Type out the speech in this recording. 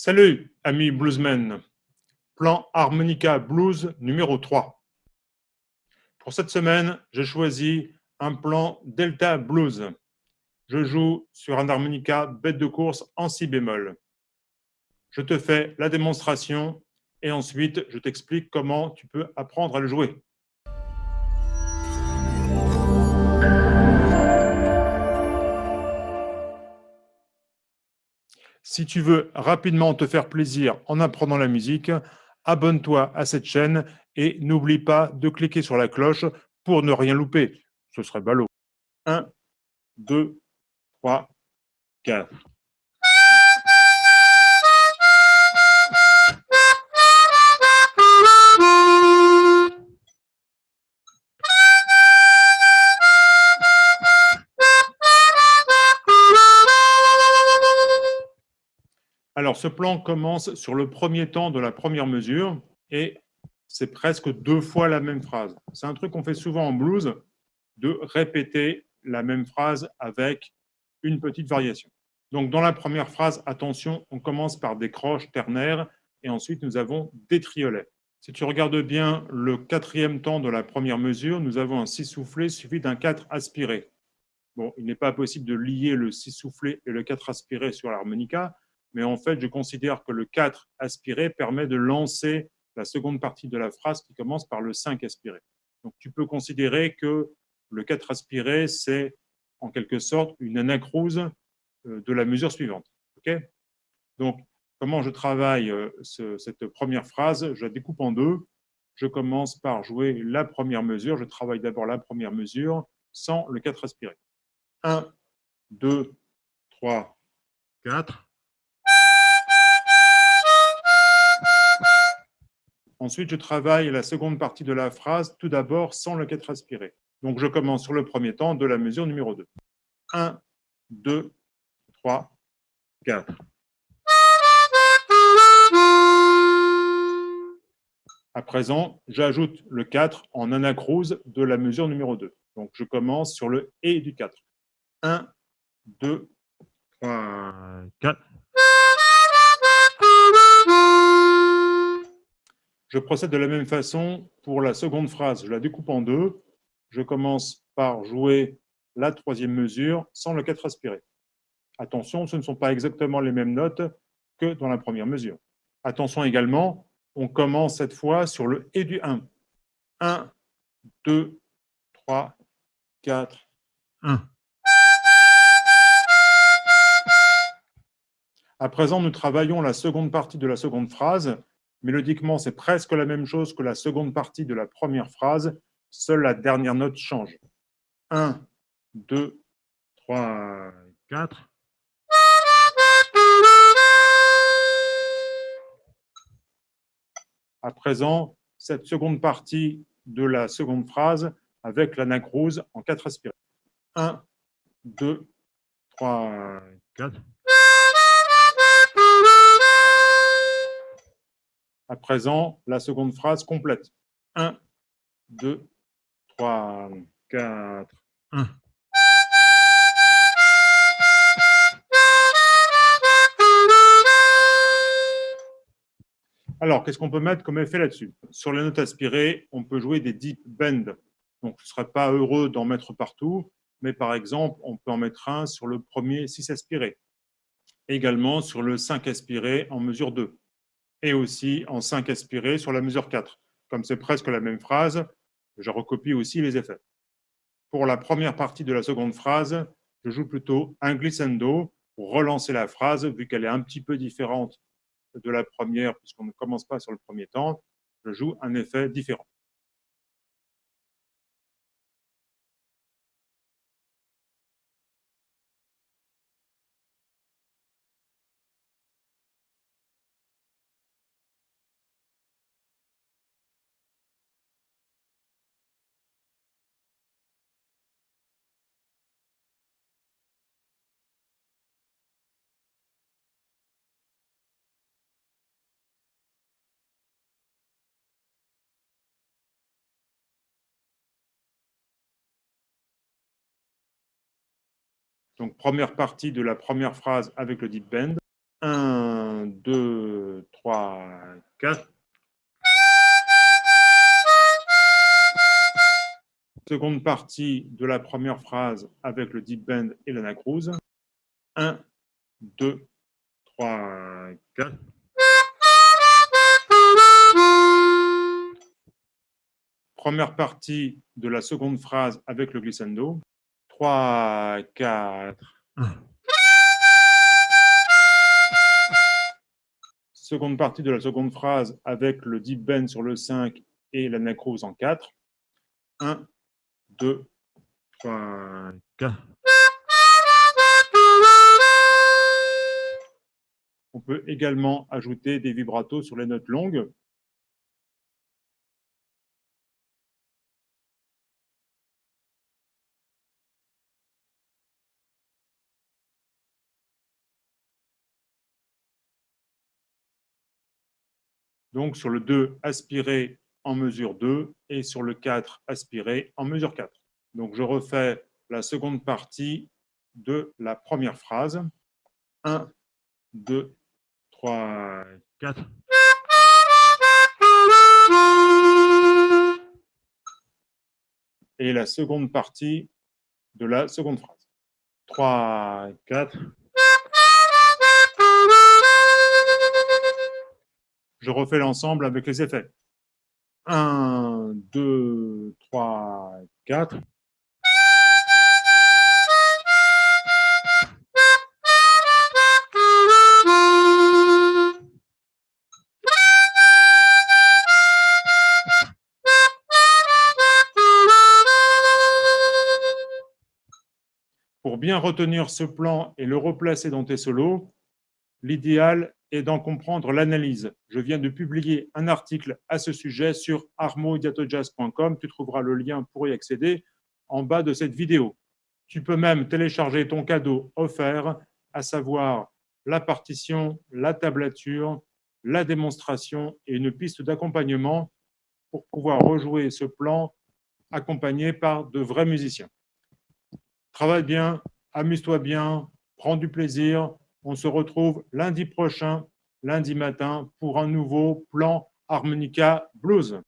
Salut, amis bluesmen. Plan harmonica blues numéro 3. Pour cette semaine, j'ai choisi un plan Delta Blues. Je joue sur un harmonica bête de course en si bémol. Je te fais la démonstration et ensuite je t'explique comment tu peux apprendre à le jouer. Si tu veux rapidement te faire plaisir en apprenant la musique, abonne-toi à cette chaîne et n'oublie pas de cliquer sur la cloche pour ne rien louper. Ce serait ballot. 1, 2, 3, 4. Alors, ce plan commence sur le premier temps de la première mesure et c'est presque deux fois la même phrase. C'est un truc qu'on fait souvent en blues, de répéter la même phrase avec une petite variation. Donc, dans la première phrase, attention, on commence par des croches ternaires et ensuite nous avons des triolets. Si tu regardes bien le quatrième temps de la première mesure, nous avons un si soufflé suivi d'un 4 aspiré. Bon, il n'est pas possible de lier le si soufflé et le 4 aspiré sur l'harmonica, mais en fait, je considère que le 4 aspiré permet de lancer la seconde partie de la phrase qui commence par le 5 aspiré. Donc, tu peux considérer que le 4 aspiré, c'est en quelque sorte une anacrouse euh, de la mesure suivante. Donc, comment je travaille euh, cette première phrase? Je la découpe en deux. Je commence par jouer la première mesure. Je travaille d'abord la première mesure sans le 4 aspiré. 1, 2, 3, 4. Ensuite, je travaille la seconde partie de la phrase, tout d'abord sans le 4 aspiré. Donc, je commence sur le premier temps de la mesure numéro 2. 1, 2, 3, 4. À présent, j'ajoute le 4 en anacrouse de la mesure numéro 2. Donc, je commence sur le « et » du 4. 1, 2, 3, 4. Je procède de la même façon pour la seconde phrase. Je la découpe en deux. Je commence par jouer la troisième mesure sans le 4 aspiré. Attention, ce ne sont pas exactement les mêmes notes que dans la première mesure. Attention également, on commence cette fois sur le « et » du 1. 1, 2, 3, 4, 1. À présent, nous travaillons la seconde partie de la seconde phrase Mélodiquement, c'est presque la même chose que la seconde partie de la première phrase, seule la dernière note change. 1, 2, 3, 4. À présent, cette seconde partie de la seconde phrase avec l'anacrouse en 4 aspirés. 1, 2, 3, 4. Présent, la seconde phrase complète. 1, 2, 3, 4, 1. Alors, qu'est-ce qu'on peut mettre comme effet là-dessus? Sur les notes aspirées, on peut jouer des deep bends. Donc, ce ne serait pas heureux d'en mettre partout, mais par exemple, on peut en mettre un sur le premier 6 aspiré. Également sur le 5 aspiré en mesure 2 et aussi en 5 aspirés sur la mesure 4. Comme c'est presque la même phrase, je recopie aussi les effets. Pour la première partie de la seconde phrase, je joue plutôt un glissando pour relancer la phrase, vu qu'elle est un petit peu différente de la première, puisqu'on ne commence pas sur le premier temps, je joue un effet différent. Donc, première partie de la première phrase avec le deep bend. 1, 2, 4. Seconde partie de la première phrase avec le deep bend et l'anacrouse. 1, 2, 3, 4. Première partie de la seconde phrase avec le glissando. 3, 4. Seconde partie de la seconde phrase avec le deep bend sur le 5 et l'anacrouse en 4. 1, 2, 3, 4. On peut également ajouter des vibratos sur les notes longues. Donc sur le 2, aspiré en mesure 2 et sur le 4, aspiré en mesure 4. Donc je refais la seconde partie de la première phrase. 1, 2, 3, 4. Et la seconde partie de la seconde phrase. 3, 4. Je refais l'ensemble avec les effets. 1, 2, 3, 4. Pour bien retenir ce plan et le replacer dans tes solos, l'idéal est d'en comprendre l'analyse. Je viens de publier un article à ce sujet sur armodiatojazz.com. Tu trouveras le lien pour y accéder en bas de cette vidéo. Tu peux même télécharger ton cadeau offert, à savoir la partition, la tablature, la démonstration et une piste d'accompagnement pour pouvoir rejouer ce plan accompagné par de vrais musiciens. Travaille bien, amuse-toi bien, prends du plaisir, on se retrouve lundi prochain, lundi matin, pour un nouveau plan Harmonica Blues.